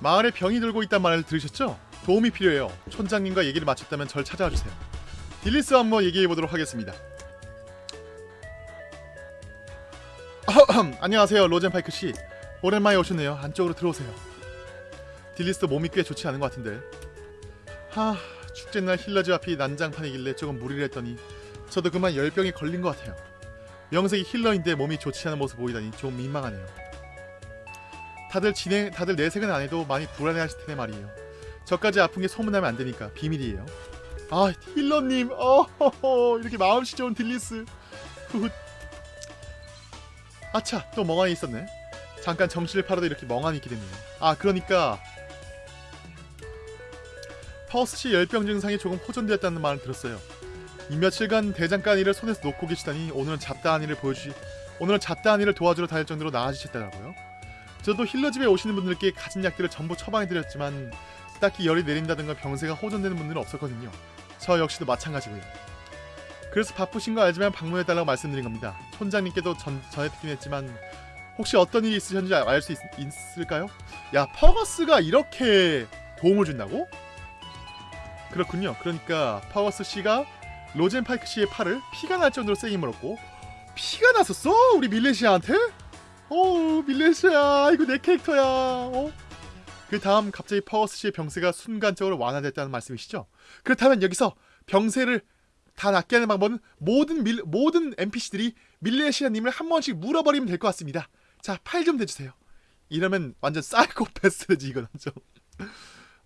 마을에 병이 들고 있단 말을 들으셨죠? 도움이 필요해요. 촌장님과 얘기를 마쳤다면 절 찾아와 주세요. 딜리스와 한번 얘기해 보도록 하겠습니다. 안녕하세요, 로젠파이크 씨. 오랜만에 오셨네요. 안쪽으로 들어오세요. 딜리스도 몸이 꽤 좋지 않은 것 같은데. 하, 축제날 힐러즈 앞이 난장판이길래 조금 무리를 했더니 저도 그만 열병에 걸린 것 같아요. 명색이 힐러인데 몸이 좋지 않은 모습 보이다니 좀 민망하네요. 다들 진행, 다들 내색은 안 해도 많이 불안해하실 텐데 말이에요. 저까지 아픈 게 소문나면 안 되니까 비밀이에요. 아 힐러님, 어 이렇게 마음씨 좋은 딜리스. 아차, 또 멍하니 있었네. 잠깐 정신을 팔아도 이렇게 멍하니 있게 됐네요. 아 그러니까 파우스씨 열병 증상이 조금 호전되었다는 말을 들었어요. 이 며칠간 대장간 일을 손에서 놓고 계시다니 오늘은 잡다한 일을 보여주시 오늘은 잡다한 일을 도와주러 다닐 정도로 나아지셨더라고요. 저도 힐러 집에 오시는 분들께 가진 약들을 전부 처방해드렸지만 딱히 열이 내린다든가 병세가 호전되는 분들은 없었거든요. 저 역시도 마찬가지고요. 그래서 바쁘신 거 알지만 방문해달라고 말씀드린 겁니다. 촌장님께도 전, 전해 듣긴 했지만 혹시 어떤 일이 있으셨는지 알 수 있을까요? 야 퍼거스가 이렇게 도움을 준다고? 그렇군요. 그러니까 파워스 씨가 로젠 파이크 씨의 팔을 피가 날 정도로 세게 물었고 피가 났었어? 우리 밀레시안한테? 어 밀레시안 이거 내 캐릭터야. 어? 그 다음 갑자기 파워스 씨의 병세가 순간적으로 완화됐다는 말씀이시죠? 그렇다면 여기서 병세를 다 낫게 하는 방법은 모든 밀, 모든 NPC들이 밀레시안님을 한 번씩 물어버리면 될 것 같습니다. 자, 팔 좀 대주세요. 이러면 완전 사이코패스지 이건 완전.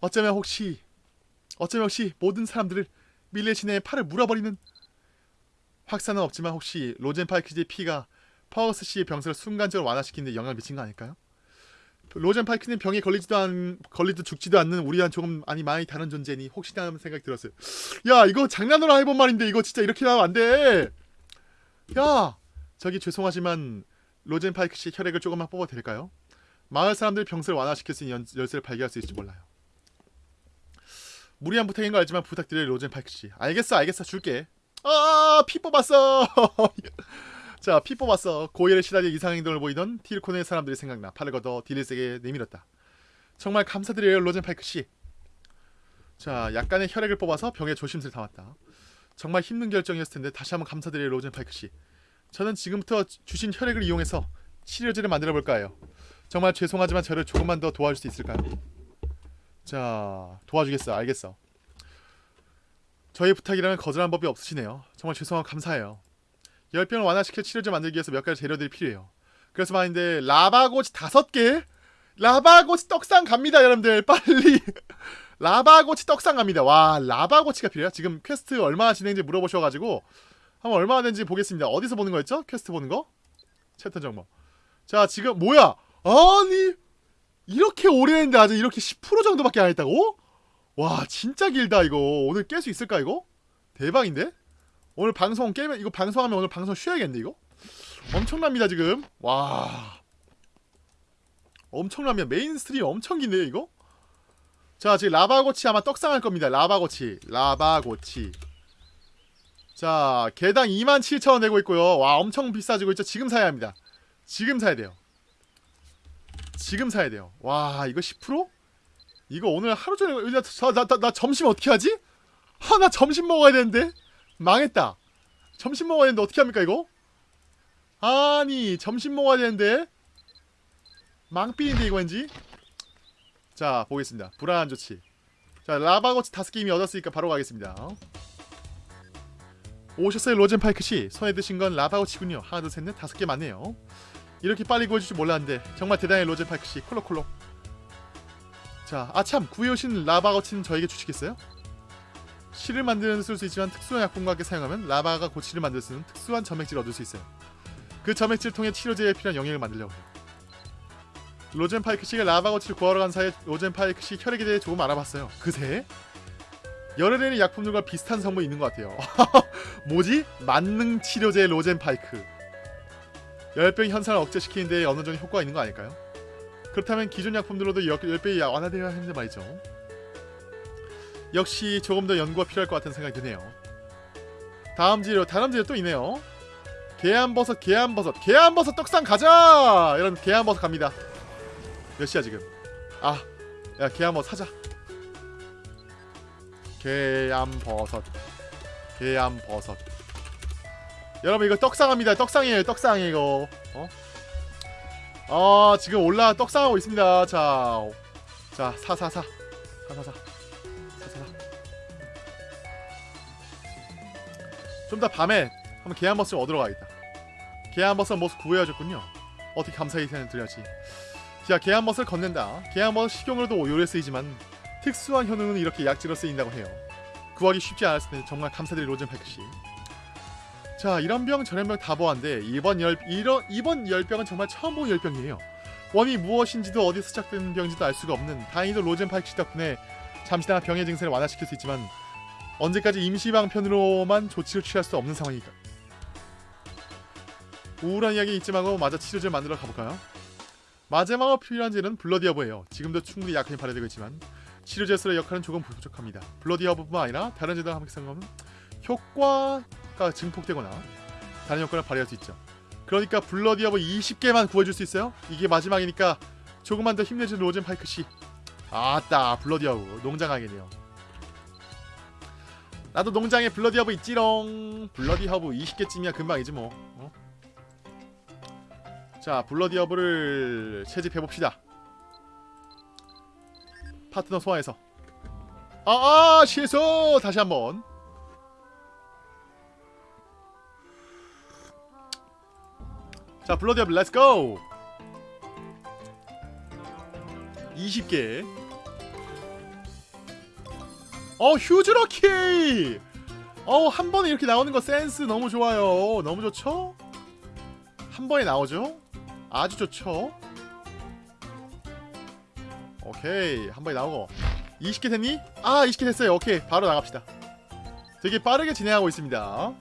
어쩌면 혹시 어쩌면 혹시 모든 사람들을 밀레시안의 팔을 물어버리는 확산은 없지만 혹시 로젠 파이크 씨의 피가 파워스 씨의 병세를 순간적으로 완화시키는 데 영향을 미친 거 아닐까요? 로젠 파이크는 병에 걸리지도 않 걸리도 죽지도 않는 우리와는 조금 아니 많이 다른 존재니 혹시나 하는 생각이 들었어요. 야 이거 장난으로 해본 말인데 이거 진짜 이렇게 하면 안 돼. 야 저기 죄송하지만 로젠 파이크 씨 혈액을 조금만 뽑아도 될까요? 마을 사람들 병세를 완화시킬 수 있는 열쇠를 발견할 수 있을지 몰라요. 무리한 부탁인 거 알지만 부탁드려요 로젠 파이크 씨. 알겠어 알겠어 줄게. 아피 뽑았어. 자, 피 뽑았어. 고열에 시달려 이상 행동을 보이던 티르콘의 사람들이 생각나 팔을 걷어 딜리스에게 내밀었다. 정말 감사드려요, 로젠파이크 씨. 자, 약간의 혈액을 뽑아서 병에 조심스레 담았다. 정말 힘든 결정이었을 텐데 다시 한번 감사드려요, 로젠파이크 씨. 저는 지금부터 주신 혈액을 이용해서 치료제를 만들어 볼까 해요. 정말 죄송하지만 저를 조금만 더 도와줄 수 있을까요? 자, 도와주겠어. 알겠어. 저의 부탁이라면 거절한 법이 없으시네요. 정말 죄송하고 감사해요. 열병을 완화시킬 치료제 만들기 위해서 몇 가지 재료들이 필요해요. 그래서 말인데 라바 고치 다섯 개? 라바 고치 떡상 갑니다 여러분들 빨리 라바 고치 떡상 갑니다 와 라바 고치가 필요해요 지금 퀘스트 얼마나 진행인지 물어보셔가지고 한번 얼마나 된지 보겠습니다 어디서 보는 거였죠? 퀘스트 보는 거? 챕터 정보 자 지금 뭐야 아니 이렇게 오래 했는데 아직 이렇게 10% 정도밖에 안 했다고? 와 진짜 길다 이거 오늘 깰 수 있을까 이거? 대박인데? 오늘 방송 깨면 이거 방송하면 오늘 방송 쉬어야겠는데 이거? 엄청납니다 지금. 와. 엄청납니다. 메인 스트림 엄청 긴데요 이거? 자 지금 라바 고치 아마 떡상할 겁니다. 라바 고치. 라바 고치. 자 개당 27,000원 내고 있고요. 와 엄청 비싸지고 있죠. 지금 사야 합니다. 지금 사야 돼요. 지금 사야 돼요. 와 이거 10%? 이거 오늘 하루 종일 나, 나, 나, 나 점심 어떻게 하지? 하나 점심 먹어야 되는데 망했다. 점심 먹어야 되는데 어떻게 합니까 이거? 아니 점심 먹어야 되는데 망삐인데 이거 왠지? 자 보겠습니다. 불안한 조치. 자 라바고치 다섯 개 이미 얻었으니까 바로 가겠습니다. 오셨어요 로젠파이크 씨? 손에 드신 건 라바고치군요. 하나 둘 셋 넷 다섯 개 맞네요. 이렇게 빨리 구해줄 줄 몰랐는데 정말 대단해 로젠파이크 씨. 콜록콜록. 자 아참 구해오신 라바고치는 저에게 주시겠어요? 실을 만드는 데 쓸 수 있지만 특수한 약품과 함께 사용하면 라바가 고치를 만들 수 있는 특수한 점액질을 얻을 수 있어요. 그 점액질을 통해 치료제에 필요한 영양을 만들려고 해요. 로젠 파이크 씨가 라바 고치를 구하러 간 사이에 로젠 파이크 씨 혈액에 대해 조금 알아봤어요. 그새 열을 내리는 약품들과 비슷한 성분이 있는 것 같아요. 뭐지? 만능 치료제 로젠 파이크. 열병 현상을 억제시키는 데 어느 정도 효과가 있는 거 아닐까요? 그렇다면 기존 약품들로도 열병이 완화되어야 하는데 말이죠. 역시 조금 더 연구가 필요할 것 같은 생각이 드네요. 다음 재료, 다음 재료 또 있네요. 계안버섯, 계안버섯, 계안버섯 떡상 가자! 이런 계안버섯 갑니다. 몇 시야 지금? 아, 야개 한번 사자 개암버섯 개암버섯 여러분 이거 떡상합니다 떡상이에요 떡상이 이거 어? 아 지금 올라 떡상하고 있습니다 자 자 사사사 사 사사 사사사 좀 더 밤에 한번 개암버섯을 얻으러 가야겠다. 개암버섯 모습 구해야겠군요. 어떻게 감사히 드려야지. 자 개암버섯을 건넨다. 개암버섯 식용으로도 요리에 쓰이지만 특수한 효능은 이렇게 약재로 쓰인다고 해요. 구하기 쉽지 텐데 정말 감사드릴 로젠파이크씨. 자 이런 병 저런 병 다 보았는데 이번 열 이런 이번 열병은 정말 처음 본 열병이에요. 원이 무엇인지도 어디서 시작된 병인지도 알 수가 없는 다행히도 로젠 파이크 씨 덕분에 잠시나마 병의 증세를 완화시킬 수 있지만 언제까지 임시방편으로만 조치를 취할 수 없는 상황이니까 우울한 이야기 잊지 말고 마저 치료제를 만들어 가볼까요? 마지막으로 필요한 재료는 블러디 허브예요. 지금도 충분히 약품이 발효되고 있지만 치료제로서의 역할은 조금 부족합니다. 블러디 허브뿐만 아니라 다른 재료와 함께 사용하면 효과가 증폭되거나 다른 효과를 발휘할 수 있죠. 그러니까 블러디 허브 20개만 구해줄 수 있어요? 이게 마지막이니까 조금만 더 힘내준 로젠 파이크 씨. 아따 블러디 허브 농장하겠네요. 나도 농장에 블러디 허브 있지롱. 블러디 허브 20개쯤이야 금방이지 뭐. 어? 자 블러디 허브를 채집해봅시다 파트너 소환해서 아아 아, 실수 다시 한번 자 블러디 허브 let's go 20개 어 휴즈러키 어한 번에 이렇게 나오는 거 센스 너무 좋아요 너무 좋죠? 한 번에 나오죠? 아주 좋죠 오케이 한 번에 나오고 20개 됐니? 아 20개 됐어요 오케이 바로 나갑시다 되게 빠르게 진행하고 있습니다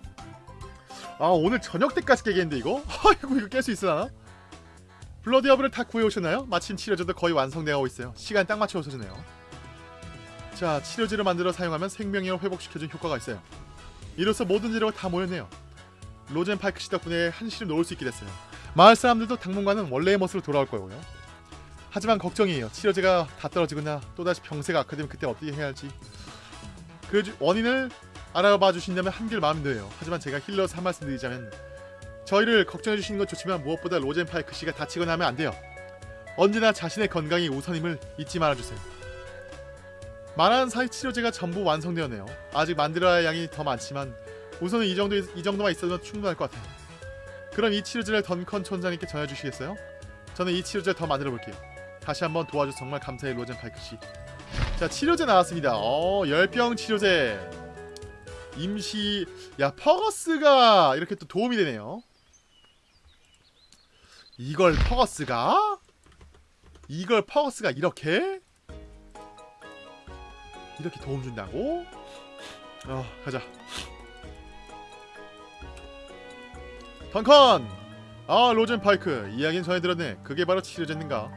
아 오늘 저녁 때까지 깨겠는데 이거? 아이고 이거 깰 수 있으나? 블러디 허브를 다 구해오셨나요? 마침 치료제도 거의 완성되어 있어요 시간 딱 맞춰 오셔주네요 자 치료제를 만들어 사용하면 생명력을 회복시켜준 효과가 있어요 이로써 모든 재료가 다 모였네요 로젠 파이크 씨 덕분에 한시를 놓을 수 있게 됐어요 마을 사람들도 당분간은 원래의 모습으로 돌아올 거고요. 하지만 걱정이에요. 치료제가 다 떨어지거나 또다시 병세가 악화되면 그때 어떻게 해야 할지. 그 원인을 알아봐 주신다면 한결 마음이 놓여요. 하지만 제가 힐러서 한 말씀 드리자면 저희를 걱정해 주시는 건 좋지만 무엇보다 로젠 파이크 씨가 다치거나 하면 안 돼요. 언제나 자신의 건강이 우선임을 잊지 말아주세요. 말하는 사이 치료제가 전부 완성되었네요. 아직 만들어야 할 양이 더 많지만 우선은 이 정도 이 정도만 있어도 충분할 것 같아요. 그럼 이 치료제를 던컨 촌장님께 전해주시겠어요? 저는 이 치료제 더 만들어 볼게요. 다시 한번 도와줘서 정말 감사해 로젠 파이크 씨. 자 치료제 나왔습니다. 어 열병 치료제. 임시 야 퍼거스가 이렇게 또 도움이 되네요. 이걸 퍼거스가 이걸 퍼거스가 이렇게 이렇게 도움 준다고? 어 가자. 던컨! 아 로젠 파이크 이야기는 전해 들었네 그게 바로 치료제인가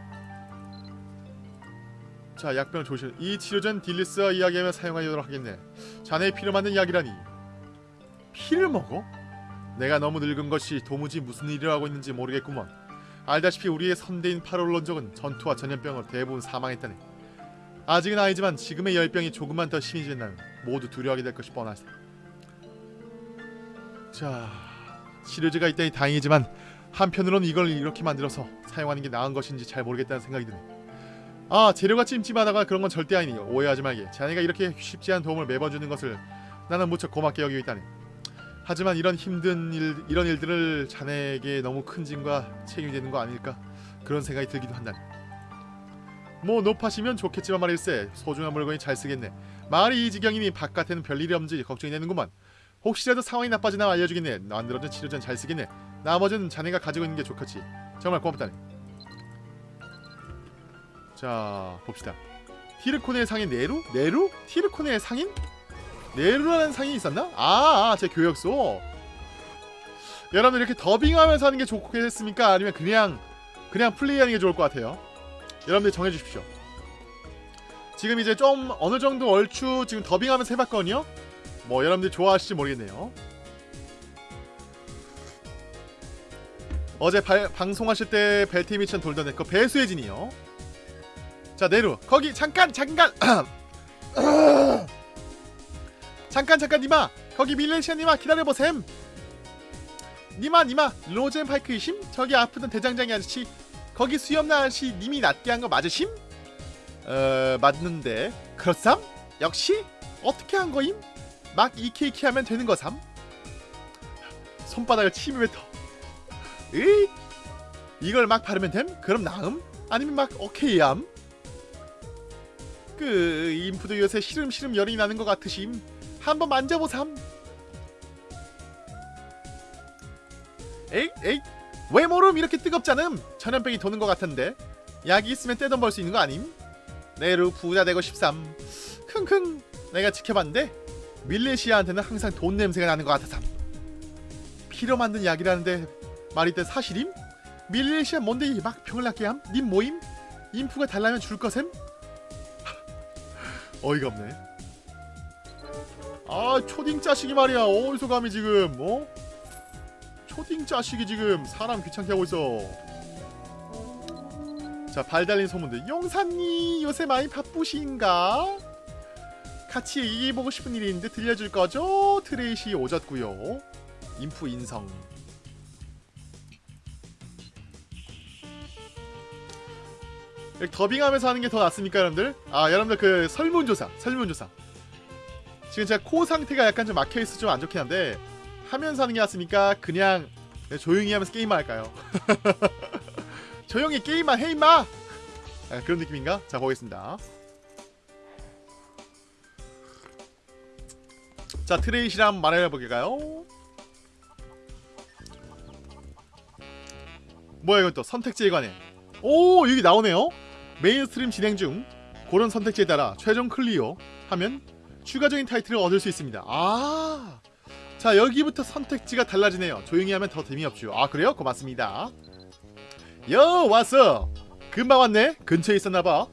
자 약병을 조심 이 치료제는 딜리스와 이야기하며 사용하도록 하겠네 자네의 피를 맞는 약이라니 피를 먹어? 내가 너무 늙은 것이 도무지 무슨 일을 하고 있는지 모르겠구먼 알다시피 우리의 선대인 파롤론족은 전투와 전염병으로 대부분 사망했다네 아직은 아니지만 지금의 열병이 조금만 더 심해진다면 모두 두려워하게 될 것이 뻔하다 자 치료제가 있다니 다행이지만 한편으로는 이걸 이렇게 만들어서 사용하는 게 나은 것인지 잘 모르겠다는 생각이 드네. 아 재료가 찜찜하다가 그런 건 절대 아니니 오해하지 말게. 자네가 이렇게 쉽지 않은 도움을 매번 주는 것을 나는 무척 고맙게 여기고 있다네. 하지만 이런 힘든 일 이런 일들을 자네에게 너무 큰 짐과 책임이 되는 거 아닐까 그런 생각이 들기도 한다네. 뭐 높아시면 좋겠지만 말일세 소중한 물건이 잘 쓰겠네. 말이 이 지경이니 바깥에는 별일이 없는지 걱정이 되는구만. 혹시라도 상황이 나빠지나 알려주겠네 만들어진 치료제는 잘 쓰겠네 나머지는 자네가 가지고 있는 게 좋겠지 정말 고맙다네 자 봅시다 티르코네의 상인 네루? 네루? 티르코네의 상인? 네루라는 상인이 있었나? 아, 아, 제 교역소 여러분들 이렇게 더빙하면서 하는 게 좋겠습니까? 아니면 그냥 그냥 플레이하는 게 좋을 것 같아요 여러분들 정해주십시오. 지금 이제 좀 어느 정도 얼추 지금 더빙하면서 해봤거든요? 뭐 여러분들 좋아하실지 모르겠네요. 어제 발, 방송하실 때 벨티 미션 돌던 그 배수의 진이요. 자 네루. 거기 잠깐 잠깐! 잠깐 잠깐 니마! 거기 밀레시아 니마! 기다려보셈! 니마 니마! 로젠파이크이심? 저기 아프던 대장장이 아저씨 거기 수염난 아저씨 님이 낫게 한 거 맞으심? 어 맞는데 그렇삼? 역시 어떻게 한 거임? 막 이케이케 하면 되는 거삼? 손바닥을 침이 뱉어 으이 이걸 막 바르면 됨? 그럼 나음? 아니면 막 오케이암? 그 인프도 요새 시름시름 열이 나는 것 같으심 한번 만져보삼 에이 에이 왜 모름 이렇게 뜨겁잖음 전염병이 도는 것 같은데 약이 있으면 떼돈 벌 수 있는 거 아님? 내루 부자 되고 싶삼 킁킁 내가 지켜봤는데 밀레시아한테는 항상 돈 냄새가 나는 것 같아삼 피로 만든 약이라는데 말이 때 사실임? 밀레시아 뭔데 막 병을 낫게 함? 님 모임? 인프가 달라면 줄 거셈? 어이가 없네 아 초딩 자식이 말이야 어디서 감히 지금 어? 초딩 자식이 지금 사람 귀찮게 하고 있어 자 발 달린 소문들 용사님 요새 많이 바쁘신가? 같이 얘기해보고 싶은 일이 있는데 들려줄 거죠? 트레이시 오졌고요 인프 인성 더빙하면서 하는 게 더 낫습니까 여러분들? 아 여러분들 그 설문조사 설문조사 지금 제가 코 상태가 약간 좀 막혀있어 좀 안 좋긴 한데 하면서 하는 게 낫습니까? 그냥 조용히 하면서 게임만 할까요? 조용히 게임만 해 임마! 아, 그런 느낌인가? 자 보겠습니다 자 트레이시랑 말해볼까요? 뭐야 이건 또 선택지에 관해 오 여기 나오네요 mainstream 진행 중 그런 선택지에 따라 최종 clear 하면 추가적인 타이틀을 얻을 수 있습니다 아 자 여기부터 선택지가 달라지네요 조용히 하면 더 재미없죠 아 그래요? 고맙습니다 여 왔어 금방 왔네 근처에 있었나봐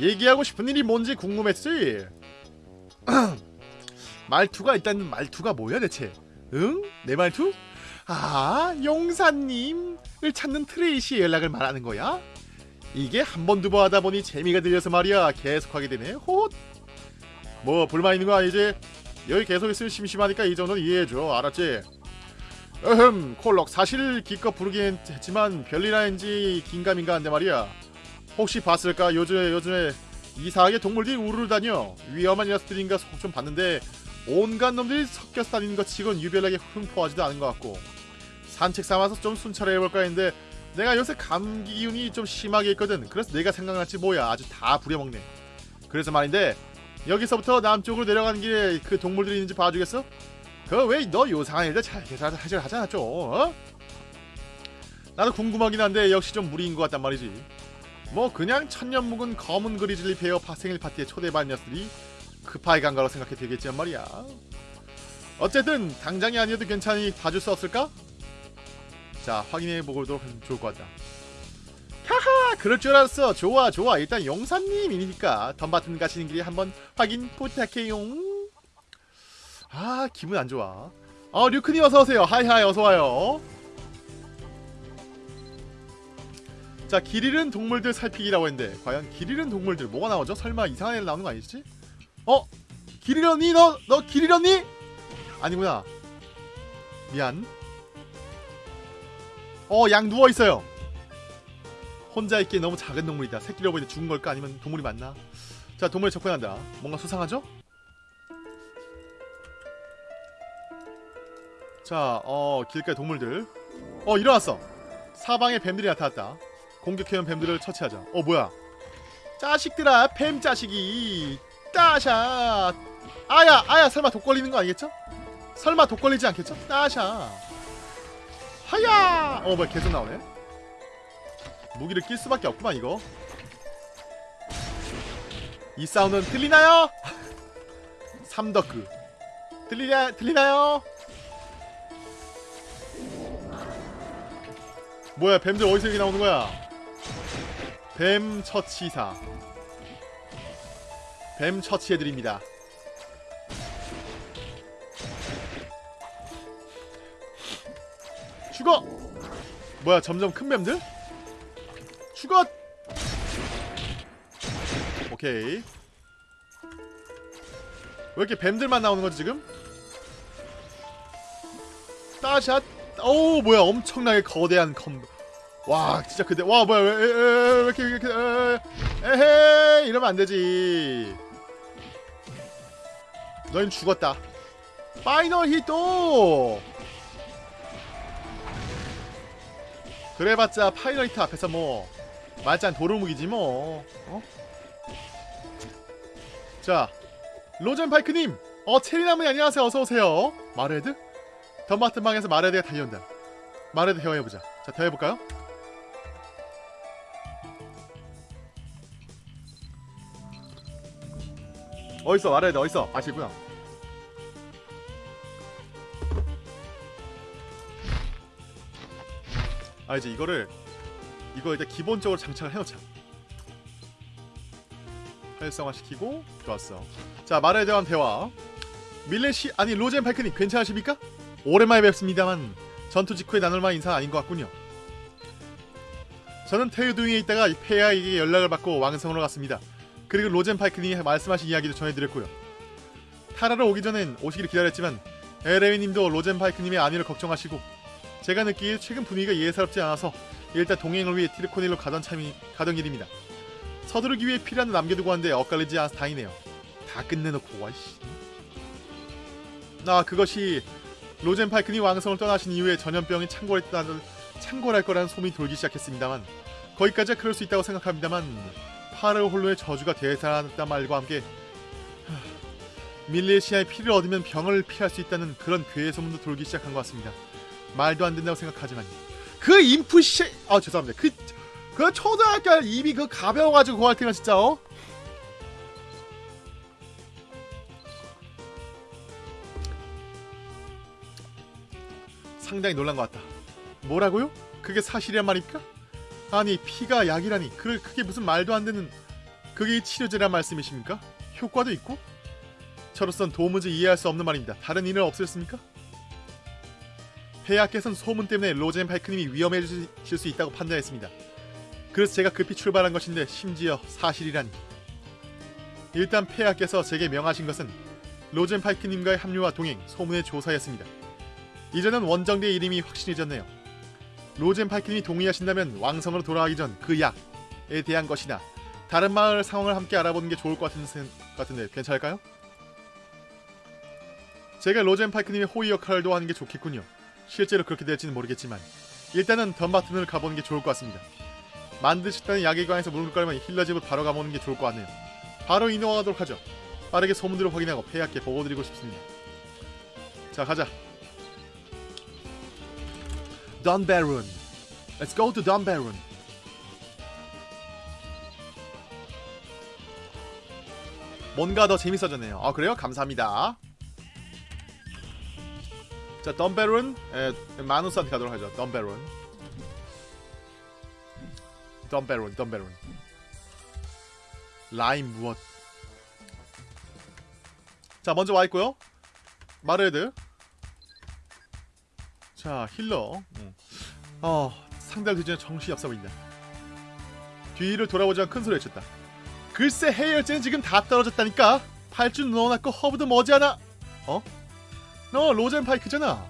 얘기하고 싶은 일이 뭔지 궁금했지 말투가 일단 말투가 뭐야 대체 응? 내 말투? 아 용사님을 찾는 트레이시의 연락을 말하는 거야? 이게 한 번 두 번 하다 보니 재미가 들려서 말이야 계속하게 되네 헛. 뭐 불만 있는 거 아니지? 여기 계속 있으면 심심하니까 이 정도는 이해해줘. 알았지? 으흠 콜록 사실 기껏 부르긴 했지만 별일아닌지 긴가민가 한데 말이야. 혹시 봤을까? 요즘에 요즘에 이상하게 동물들이 우르르 다녀. 위험한 녀석들인가 속좀 봤는데 온갖 놈들이 섞여서 다니는 것 치곤 유별나게 흠포하지도 않은 것 같고. 산책 삼아서 좀 순찰해 볼까 했는데 내가 요새 감기 기운이 좀 심하게 있거든. 그래서 내가 생각났지 뭐야. 아주 다 부려먹네. 그래서 말인데 여기서부터 남쪽으로 내려가는 길에 그 동물들이 있는지 봐주겠어? 그 왜 너 요상한 일들 잘 하자 하잖아 좀 어? 나도 궁금하긴 한데 역시 좀 무리인 것 같단 말이지 뭐 그냥 천년 묵은 검은 grizzly bear 파 생일 파티에 초대받은 녀석들이 급하게 간 거라고 생각해 되겠지만 말이야 어쨌든 당장이 아니어도 괜찮으니 봐줄 수 없을까? 자 확인해 보도록 좋을 것 같다 하하 그럴 줄 알았어 좋아 좋아 일단 용사님이니까 던바튼 가시는 길에 한번 확인 부탁해요 아 기분 안 좋아 어 류크님 어서오세요 하이하이 어서와요 자 길 잃은 동물들 살피기라고 했는데 과연 길 잃은 동물들 뭐가 나오죠? 설마 이상한 애 나오는 거 아니지? 어? 길 잃었니? 너? 너길 잃었니? 아니구나 미안 어 양 누워있어요 혼자 있기에 너무 작은 동물이다 새끼를 보이는데 죽은 걸까? 아니면 동물이 맞나? 자 동물에 접근한다 뭔가 수상하죠? 자, 어, 길가의 동물들. 어, 일어났어. 사방에 뱀들이 나타났다. 공격해온 뱀들을 처치하자. 어, 뭐야? 자식들아, 뱀 자식이. 따샤. 아야, 아야, 설마 독 걸리는 거 아니겠죠? 설마 독 걸리지 않겠죠? 따샤. 하야. 어, 뭐야, 계속 나오네. 무기를 낄 수밖에 없구만 이거. 이 사운드는 들리나요? 삼덕크. 들리냐, 들리나요? 뭐야 뱀들 어디서 여기 나오는 거야 뱀 처치사 뱀 처치해드립니다 죽어 뭐야 점점 큰 뱀들? 죽어 오케이. 왜 이렇게 뱀들만 나오는 거지 지금? 따샷. 오 뭐야. 엄청나게 거대한 컴보 와 진짜 그대 와 뭐야. 왜, 왜, 왜, 왜 이렇게 왜 이렇게 에, 에헤 이러면 안 되지. 너희 죽었다. final hit 그래봤자 final hit 앞에서 뭐 말짱 도루묵이지 뭐. 어? 자 로젠파이크님 어 체리나무님 안녕하세요. 어서오세요. 마레드? 덤마트 방에서 마레드가 달려온다. 마레드 대화해보자. 자 대화해볼까요? 어딨어 마레드? 어딨어? 아시구나. 아 이제 이거를 이거 일단 기본적으로 장착을 해놓자. 활성화시키고 좋았어. 자 말에 대한 대화. 밀레시 아니 로젠 발크님 괜찮으십니까? 오랜만에 뵙습니다만 전투 직후에 나눌 만한 인사는 아닌 것 같군요. 저는 테유두잉에 있다가 폐하에게 연락을 받고 왕성으로 갔습니다. 그리고 로젠 파이크님이 말씀하신 이야기도 전해드렸고요. 타라로 오기 전엔 오시기를 기다렸지만 에레위님도 로젠 파이크님의 안위를 걱정하시고 제가 느끼기에 최근 분위기가 예사롭지 않아서 일단 동행을 위해 티르코닐로 가던 참이 가던 길입니다. 서두르기 위해 필요한 남겨두고 왔는데 엇갈리지 않아서 다행이네요. 다 끝내놓고 와이씨. 나 그것이 로젠 파이크니 왕성을 떠나신 이후에 전염병이 창궐했다는 창궐할 거라는 소문이 돌기 시작했습니다만 거기까지야 그럴 수 있다고 생각합니다만 파르 홀로의 저주가 대사했단 말과 함께 하, 밀레시아의 피를 얻으면 병을 피할 수 있다는 그런 괴의 소문도 돌기 시작한 것 같습니다. 말도 안 된다고 생각하지만 그 인프시 아 죄송합니다 그, 그 초등학교 입이 그 가벼워가지고 그할 때가 진짜 어? 상당히 놀란 것 같다 뭐라고요? 그게 사실이란 말입니까? 아니 피가 약이라니 그, 그게 무슨 말도 안 되는 그게 치료제란 말씀이십니까? 효과도 있고? 저로선 도무지 이해할 수 없는 말입니다 다른 일은 없으셨습니까? 폐하께서는 소문 때문에 로젠 파이크님이 위험해질 수 있다고 판단했습니다. 그래서 제가 급히 출발한 것인데 심지어 사실이라니. 일단 폐하께서 제게 명하신 것은 로젠 파이크님과의 합류와 동행, 소문의 조사였습니다. 이제는 원정대의 이름이 확신해졌네요. 로젠 파이크님이 동의하신다면 왕성으로 돌아가기 전 그 약에 대한 것이나 다른 마을 상황을 함께 알아보는 게 좋을 것 같은, 같은데 괜찮을까요? 제가 로젠 파이크님의 호의 역할도 하는 게 좋겠군요. 실제로 그렇게 될지는 모르겠지만 일단은 덤바튼을 가보는 게 좋을 것 같습니다. 만드셨다는 약에 관해서 물을 거면 힐러집을 바로 가보는 게 좋을 것 같네요. 바로 이동하도록 하죠. 빠르게 소문들을 확인하고 폐하께 보고드리고 싶습니다. 자 가자. 던베룬 Let's go to 던베룬 뭔가 더 재밌어졌네요. 아 그래요? 감사합니다. 자 덤베룬 에, 마누스한테 가도록 하죠. 덤베룬 덤베룬 덤베룬 라임 무엇? 자 먼저 와있고요. 마르에드. 자 힐러. 응. 어 상대를 뒤지는 정신이 없어 보인다. 뒤를 돌아보자 큰 소리 외쳤다. 글쎄 해열제는 지금 다 떨어졌다니까. 팔줄 넣어놨고 허브도 머지않아. 어? 너 로젠 파이크잖아.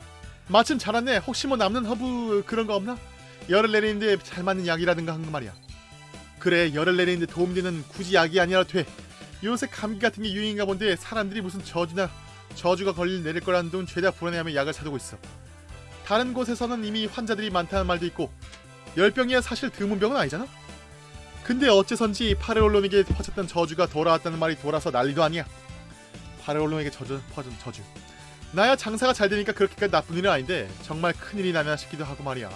마침 잘 왔네. 혹시 뭐 남는 허브 그런 거 없나? 열을 내리는데 잘 맞는 약이라든가 한 거 말이야. 그래 열을 내리는데 도움되는 굳이 약이 아니라도 돼. 요새 감기 같은 게 유행인가 본데 사람들이 무슨 저주나 저주가 걸릴 내릴 거라는 둥 죄다 불안해하며 약을 사두고 있어. 다른 곳에서는 이미 환자들이 많다는 말도 있고 열병이야 사실 드문 병은 아니잖아. 근데 어째선지 파레올론에게 퍼졌던 저주가 돌아왔다는 말이 돌아서 난리도 아니야. 파레올론에게 저주 퍼진 저주. 나야 장사가 잘 되니까 그렇게까지 나쁜 일은 아닌데 정말 큰일이 나면 싶기도 하고 말이야.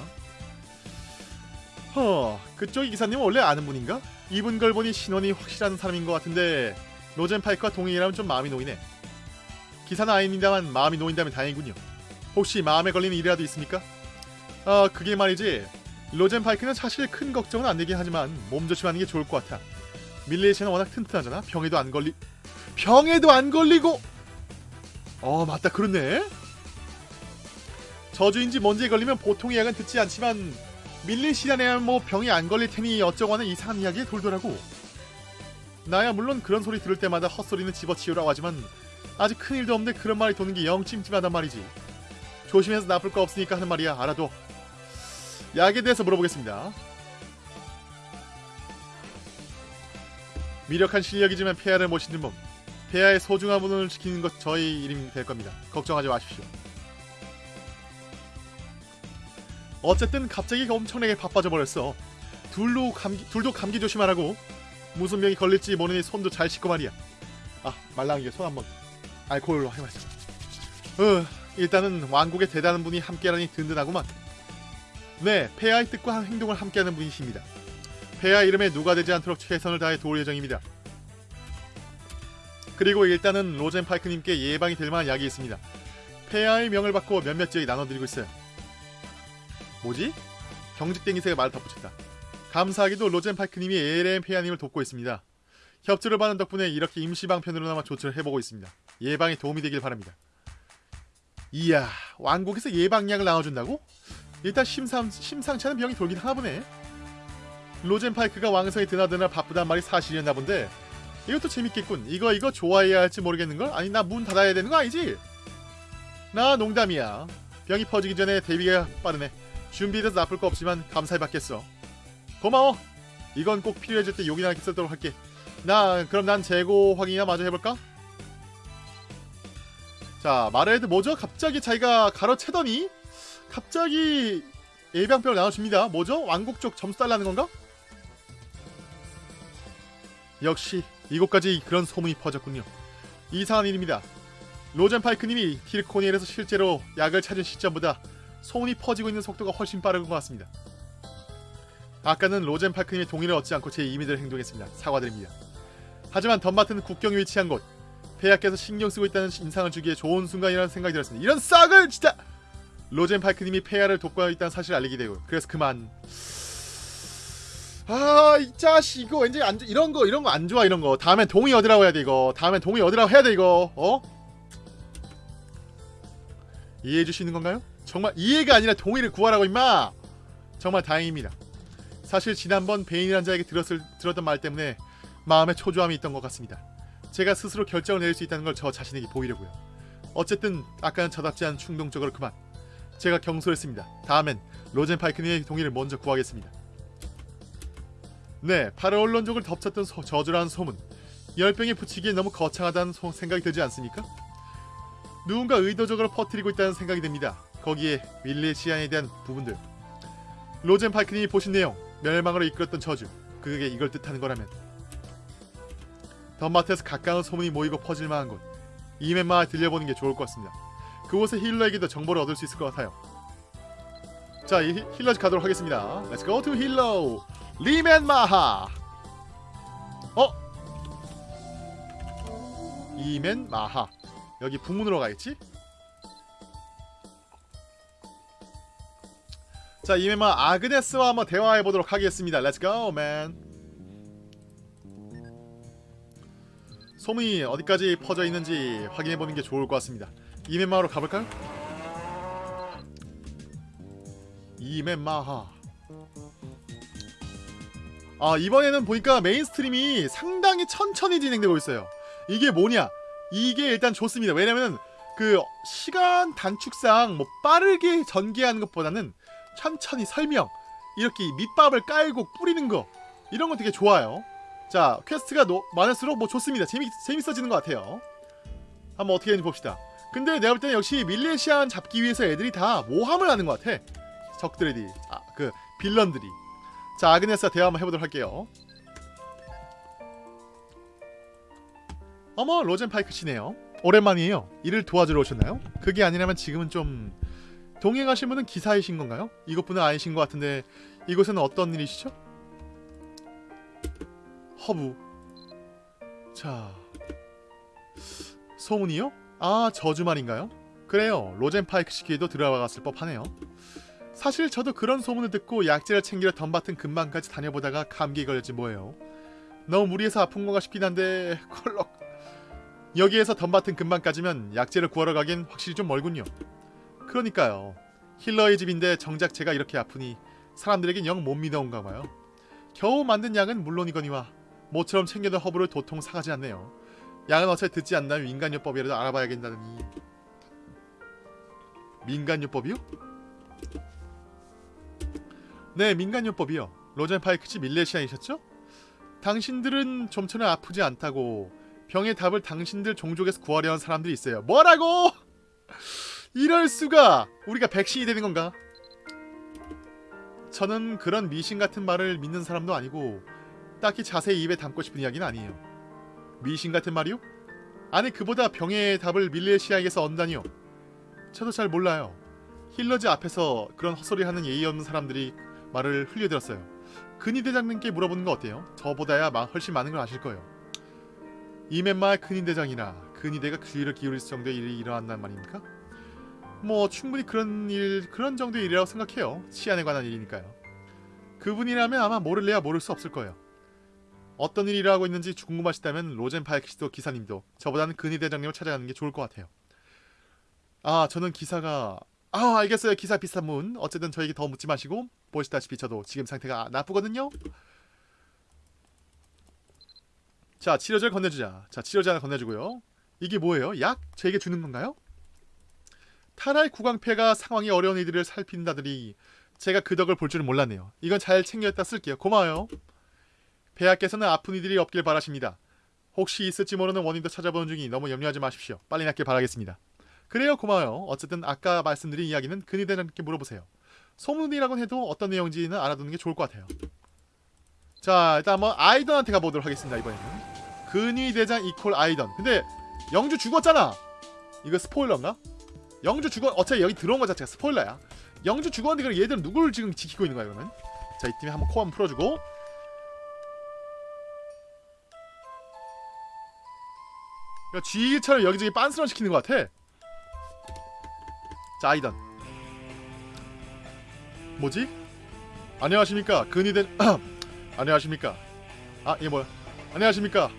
허 그쪽 기사님은 원래 아는 분인가? 입은 걸 보니 신원이 확실한 사람인 것 같은데 로젠 파이크와 동행이라면 좀 마음이 놓이네. 기사는 아닙니다만 마음이 놓인다면 다행이군요. 혹시 마음에 걸리는 일이라도 있습니까? 아 그게 말이지. 로젠 파이크는 사실 큰 걱정은 안 되긴 하지만 몸 조심하는 게 좋을 것 같아. 밀레이션은 워낙 튼튼하잖아. 병에도 안 걸리 병에도 안 걸리고 어 맞다. 그렇네. 저주인지 뭔지에 걸리면 보통 약은 듣지 않지만 밀린 시간에야 뭐 병이 안 걸릴 테니 어쩌고 하는 이상한 이야기에 돌더라고. 나야 물론 그런 소리 들을 때마다 헛소리는 집어치우라고 하지만 아직 큰일도 없는데 그런 말이 도는 게 영 찜찜하단 말이지. 조심해서 나쁠 거 없으니까 하는 말이야. 알아도 약에 대해서 물어보겠습니다. 미력한 실력이지만 폐하를 모시는 몸 폐하의 소중한 분을 지키는 것 저희 일이 될 겁니다. 걱정하지 마십시오. 어쨌든 갑자기 엄청나게 바빠져 버렸어. 둘도 감기, 둘도 감기 조심하라고. 무슨 병이 걸릴지 모르니 손도 잘 씻고 말이야. 아 말랑이게 손 한번 알코올로 해마자 어, 일단은 왕국의 대단한 분이 함께라니 든든하구만. 네 폐하의 뜻과 행동을 함께하는 분이십니다. 폐하 이름에 누가 되지 않도록 최선을 다해 도울 예정입니다 그리고 일단은 로젠 파이크님께 예방이 될 만한 약이 있습니다. 폐하의 명을 받고 몇몇 지역에 나눠드리고 있어요. 뭐지? 경직땡이새가 말을 덧붙였다. 감사하게도 로젠 파이크님이 ALM 폐하님을 돕고 있습니다. 협조를 받은 덕분에 이렇게 임시방편으로나마 조치를 해보고 있습니다. 예방에 도움이 되길 바랍니다. 이야 왕국에서 예방약을 나눠준다고? 일단 심상, 심상치 않은 병이 돌긴 하나보네. 로젠 파이크가 왕성이 드나드나 바쁘단 말이 사실이었나 본데 이것도 재밌겠군 이거 이거 좋아해야 할지 모르겠는걸? 아니 나 문 닫아야 되는 거 아니지? 나 농담이야 병이 퍼지기 전에 대비가 빠르네 준비돼서 나쁠 거 없지만 감사히 받겠어 고마워 이건 꼭 필요해질 때 용이나 쓰도록 할게 나 그럼 난 재고 확인이나 마저 해볼까? 자 마르헤드 뭐죠? 갑자기 자기가 가로채더니 갑자기 예방병을 나눠줍니다 뭐죠? 왕국 쪽 점수 달라는 건가? 역시 이곳까지 그런 소문이 퍼졌군요. 이상한 일입니다. 로젠 파이크님이 틸코니엘에서 실제로 약을 찾은 시점보다 소문이 퍼지고 있는 속도가 훨씬 빠른 것 같습니다. 아까는 로젠 파이크님의 동의를 얻지 않고 제 임의대로 행동했습니다. 사과드립니다. 하지만 덤마트는 국경에 위치한 곳 폐하께서 신경 쓰고 있다는 인상을 주기에 좋은 순간이라는 생각이 들었습니다. 이런 싹을 진짜! 로젠 파이크님이 폐하를 돕고 있다는 사실을 알리게 되고 그래서 그만 아 이 자식 이거 왠지 안 이런 거 이런 거 안 좋아 이런 거 다음엔 동의 얻으라고 해야 돼 이거 다음엔 동의 얻으라고 해야 돼 이거 어 이해해 주시는 건가요? 정말 이해가 아니라 동의를 구하라고 임마 정말 다행입니다 사실 지난번 베인이란 자에게 들었을 들었던 말 때문에 마음에 초조함이 있던 것 같습니다 제가 스스로 결정을 내릴 수 있다는 걸 저 자신에게 보이려고요. 어쨌든 아까는 저답지 않은 충동적으로 그만. 제가 경솔했습니다. 다음엔 로젠 파이크님의 동의를 먼저 구하겠습니다. 네, 파르올론족을 덮쳤던 소, 저주라는 소문. 열병에 붙이기에 너무 거창하다는 소, 생각이 들지 않습니까? 누군가 의도적으로 퍼뜨리고 있다는 생각이 듭니다. 거기에 윌리시안에 대한 부분들. 로젠 파이크님이 보신 내용, 멸망으로 이끌었던 저주. 그게 이걸 뜻하는 거라면 던바튼에서 가까운 소문이 모이고 퍼질만한 곳 이멘 마하를 들려보는 게 좋을 것 같습니다. 그곳에 healer에게도 정보를 얻을 수 있을 것 같아요. 자, 이 healer 가도록 하겠습니다. Let's go to healer 이멘 마하. 어? 이멘 마하. 여기 북문으로 가겠지? 자, 이멘 마하 아그네스와 한번 대화해 보도록 하겠습니다. Go, man. 소문이 어디까지 퍼져 있는지 확인해 보는 게 좋을 것 같습니다. 이멘 마하로 가볼까요? 이멘 마하. 아 이번에는 보니까 mainstream이 상당히 천천히 진행되고 있어요. 이게 뭐냐? 이게 일단 좋습니다. 왜냐면 그 시간 단축상 뭐 빠르게 전개하는 것보다는 천천히 설명 이렇게 밑밥을 깔고 뿌리는 거 이런 거 되게 좋아요. 자 quest가 노, 많을수록 뭐 좋습니다 재미, 재밌어지는 것 같아요 한번 어떻게 되는지 봅시다 근데 내가 볼 때는 역시 밀레시안 잡기 위해서 애들이 다 모함을 하는 것 같아 적들이 아그 villain들이 자 아그네스와 대화 한번 해보도록 할게요 어머 로젠 파이크시네요 오랜만이에요 일을 도와주러 오셨나요? 그게 아니라면 지금은 좀 동행하신 분은 기사이신 건가요? 이곳 분은 아니신 것 같은데 이곳은 어떤 일이시죠? 허브 자 소문이요? 아 저주 말인가요? 그래요 로젠 파이크 시기에도 들어갔을 법하네요 사실 저도 그런 소문을 듣고 약재를 챙기러 던바튼 근방까지 다녀보다가 감기에 걸렸지 뭐예요 너무 무리해서 아픈 건가 싶긴 한데 콜럭 여기에서 덤밭은 근방까지면 약재를 구하러 가긴 확실히 좀 멀군요 그러니까요 힐러의 집인데 정작 제가 이렇게 아프니 사람들에겐 영 못 믿어온가 봐요 겨우 만든 약은 물론이거니와 모처럼 챙겨둔 허브를 도통 사가지 않네요. 양은 어차피 듣지 않나요? 민간요법이라도 알아봐야겠다더니 민간요법이요? 네, 민간요법이요. 로젠 파이크치 밀레시안이셨죠? 당신들은 좀처럼 아프지 않다고 병의 답을 당신들 종족에서 구하려는 사람들이 있어요. 뭐라고? 이럴 수가! 우리가 백신이 되는 건가? 저는 그런 미신 같은 말을 믿는 사람도 아니고 딱히 자세히 입에 담고 싶은 이야기는 아니에요. 미신 같은 말이요? 아니 그보다 병의 답을 밀레시아에게서 얻다니요. 저도 잘 몰라요. 힐러즈 앞에서 그런 헛소리 하는 예의 없는 사람들이 말을 흘려들었어요. 근위 대장님께 물어보는 거 어때요? 저보다야 마- 훨씬 많은 걸 아실 거예요. 이맨마 근위 대장이나 근위대가 귀를 기울일 정도의 일이 일어난단 말입니까? 뭐 충분히 그런 일 그런 정도의 일이라고 생각해요. 치안에 관한 일이니까요. 그분이라면 아마 모를래야 모를 수 없을 거예요. 어떤 일이 일어나고 있는지 궁금하시다면 로젠 파이크시도 기사님도 저보다는 근위 대장님을 찾아가는 게 좋을 것 같아요. 아 저는 기사가 아 알겠어요 기사 비슷한 분 어쨌든 저에게 더 묻지 마시고 보시다시피 저도 지금 상태가 나쁘거든요. 자 치료제를 건네주자. 자 치료제 하나 건네주고요. 이게 뭐예요? 약? 저에게 주는 건가요? 탈할 구강폐가 상황이 어려운 이들을 살핀다더니 제가 그 덕을 볼 줄은 몰랐네요. 이건 잘 챙겼다 쓸게요. 고마워요. 폐하께서는 아픈 이들이 없길 바라십니다. 혹시 있을지 모르는 원인도 찾아보는 중이 너무 염려하지 마십시오. 빨리 낫길 바라겠습니다. 그래요 고마워요. 어쨌든 아까 말씀드린 이야기는 근위 대장님께 물어보세요. 소문이라고 해도 어떤 내용인지는 알아두는 게 좋을 것 같아요. 자 일단 한번 아이던한테 가보도록 하겠습니다 이번에는. 근위 대장 이콜 아이던. 근데 영주 죽었잖아! 이거 스포일러인가? 영주 죽어 어차피 여기 들어온 거 자체가 스포일러야. 영주 죽었는데 그럼 얘들은 누굴 지금 지키고 있는 거야 이거는? 자 이 팀에 한번 코 한번 풀어주고. 야, 쥐처럼 여기저기 빤스런 시키는 것 같아. 자 아이던 뭐지? 안녕하십니까? 근위된 안녕하십니까? 아 이게 뭐야? 안녕하십니까?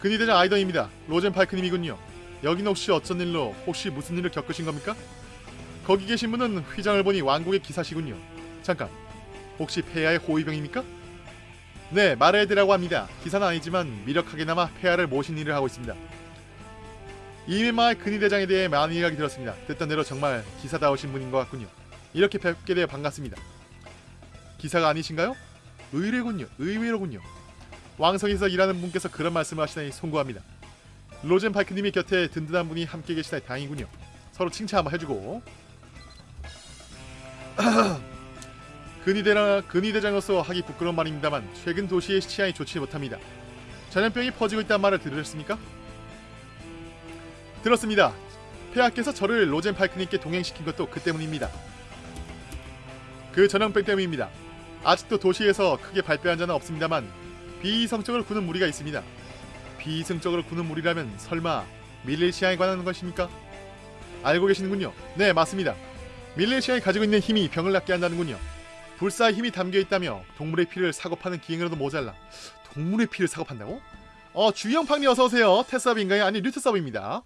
근위대장 아이던입니다. 로젠 파이크님이군요. 여긴 혹시 어쩐 일로 혹시 무슨 일을 겪으신 겁니까? 거기 계신 분은 휘장을 보니 왕국의 기사시군요. 잠깐 혹시 폐하의 호위병입니까? 네 마레드라고 합니다. 기사는 아니지만 미력하게나마 폐하를 모신 일을 하고 있습니다. 이메마의 근위 대장에 대해 많은 이야기 들었습니다. 듣던 대로 정말 기사다우신 분인 것 같군요 이렇게 뵙게 되어 반갑습니다 기사가 아니신가요? 의뢰군요. 의외로군요. 왕성에서 일하는 분께서 그런 말씀을 하시다니 송구합니다. 로젠 파이크님이 곁에 든든한 분이 함께 계시다니 다행이군요. 서로 칭찬 한번 해주고 근위대장으로서 하기 부끄러운 말입니다만 최근 도시의 치안이 좋지 못합니다. 전염병이 퍼지고 있다는 말을 들으셨습니까? 들었습니다. 폐하께서 저를 로젠 파이크님께 동행시킨 것도 그 때문입니다. 그 전염병 때문입니다. 아직도 도시에서 크게 발표한 자는 없습니다만 비이성적으로 구는 무리가 있습니다. 비이성적으로 구는 무리라면 설마 밀레시아에 관한 것입니까? 알고 계시는군요. 네, 맞습니다. 밀레시아에 가지고 있는 힘이 병을 낫게 한다는군요. 불사의 힘이 담겨 있다며 동물의 피를 사고 파는 기행으로도 모자라. 동물의 피를 사고 판다고? 어, 주영팡님 어서 오세요. 테스업인가요? 아니 류트섭입니다.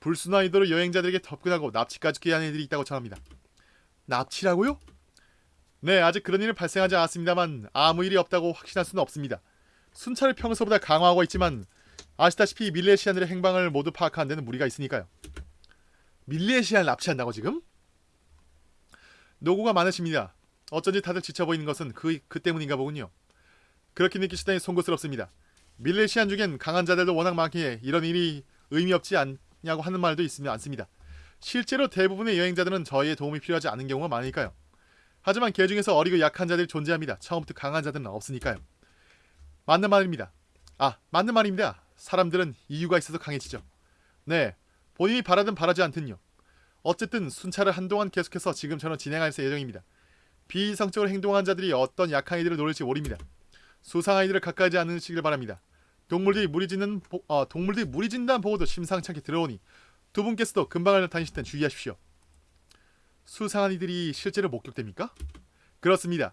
불순한 의도로 여행자들에게 접근하고 납치까지 꾀하는 이들이 있다고 전합니다. 납치라고요? 네, 아직 그런 일은 발생하지 않았습니다만 아무 일이 없다고 확신할 수는 없습니다. 순찰을 평소보다 강화하고 있지만 아시다시피 밀레시안들의 행방을 모두 파악하는 데는 무리가 있으니까요. 밀레시안을 납치한다고 지금? 노고가 많으십니다. 어쩐지 다들 지쳐 보이는 것은 그, 그 때문인가 보군요. 그렇게 느끼시다니 송구스럽습니다. 밀레시안 중엔 강한 자들도 워낙 많기에 이런 일이 의미 없지 않냐고 하는 말도 있으면 않습니다. 실제로 대부분의 여행자들은 저희의 도움이 필요하지 않은 경우가 많으니까요. 하지만 개 중에서 어리고 약한 자들이 존재합니다. 처음부터 강한 자들은 없으니까요. 맞는 말입니다. 아, 맞는 말입니다. 사람들은 이유가 있어서 강해지죠. 네, 본인이 바라든 바라지 않든요. 어쨌든 순찰을 한동안 계속해서 지금처럼 진행할 예정입니다. 비이성적으로 행동한 자들이 어떤 약한 이들을 노릴지 모릅니다. 수상한 이들을 가까이지 않으시길 바랍니다. 동물들이 무리 짓는 보, 어, 동물들이 무리 진다는 보고도 심상치 않게 들어오니 두 분께서도 근방을 다니실 땐 주의하십시오. 수상한 이들이 실제로 목격됩니까? 그렇습니다.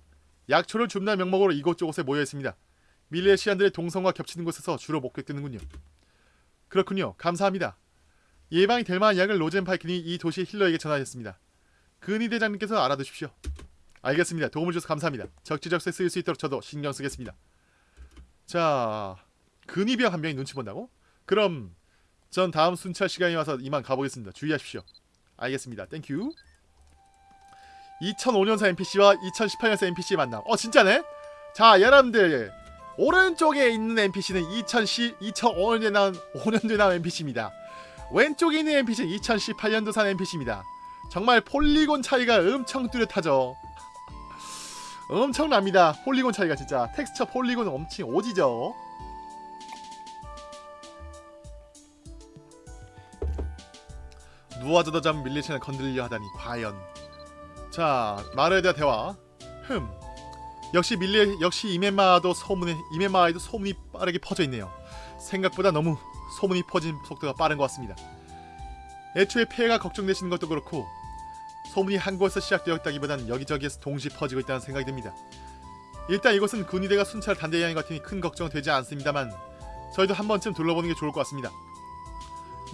약초를 줍는 명목으로 이곳저곳에 모여 있습니다. 밀레시안들의 동성과 겹치는 곳에서 주로 목격되는군요. 그렇군요. 감사합니다. 예방이 될 만한 약을 로젠 파이킨이 이 도시 힐러에게 전하였습니다. 근위 대장님께서 알아두십시오. 알겠습니다. 도움을 주셔서 감사합니다. 적지적소에 쓰일 수 있도록 저도 신경 쓰겠습니다. 자 근위병 한 명이 눈치 본다고? 그럼 전 다음 순찰 시간이 와서 이만 가보겠습니다. 주의하십시오. 알겠습니다. Thank you. 2005년사 NPC와 2018년사 NPC 만남. 어 진짜네? 자 여러분들 오른쪽에 있는 NPC는 2010, 2005년에 나온 5년도에 나온 NPC입니다. 왼쪽에 있는 NPC는 2018년도산 NPC입니다. 정말 polygon 차이가 엄청 뚜렷하죠. 엄청납니다. polygon 차이가 진짜 texture polygon은 엄청 오지죠. 누워져도 잠 밀리시는 건들려 하다니 과연. 자 말에 대한 대화. 흠. 역시 밀리 역시 이메마도 소문이 이메마에도 소문이 빠르게 퍼져 있네요. 생각보다 너무 소문이 퍼진 속도가 빠른 것 같습니다. 애초에 폐해가 걱정되시는 것도 그렇고 소문이 한 곳에서 시작되었다기보단 여기저기에서 동시 퍼지고 있다는 생각이 듭니다. 일단 이곳은 군의대가 순찰 것 같으니 큰 걱정 되지 않습니다만 저희도 한 번쯤 둘러보는 게 좋을 것 같습니다.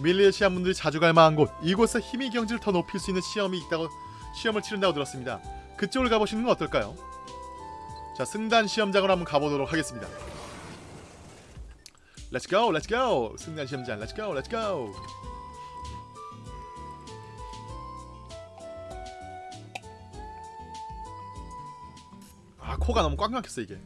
밀레시아 분들이 자주 갈 만한 곳 이곳에 힘의 경지를 더 높일 수 있는 시험이 있다고 시험을 치른다고 들었습니다. 그쪽을 가보시는 건 어떨까요? 자 승단 시험장으로 한번 가보도록 하겠습니다. Let's go, let's go. 승단 시험장, let's go, let's go. 아 코가 너무 꽉 막혔어 이게.